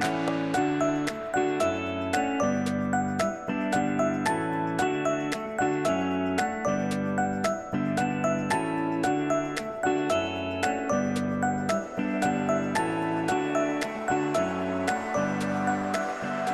Bye.